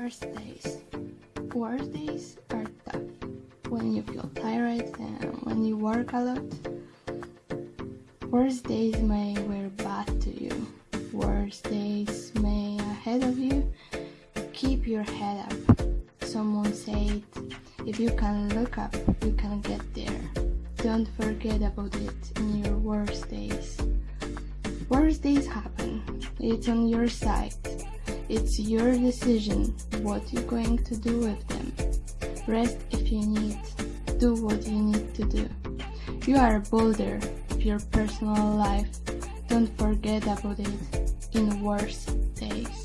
Worst days. Worst days are tough. When you feel tired and when you work a lot. Worst days may wear bad to you. Worst days may ahead of you. Keep your head up. Someone said, if you can look up, you can get there. Don't forget about it in your worst days. Worst days happen. It's on your side. It's your decision what you're going to do with them. Rest if you need. Do what you need to do. You are a boulder of your personal life. Don't forget about it in worst days.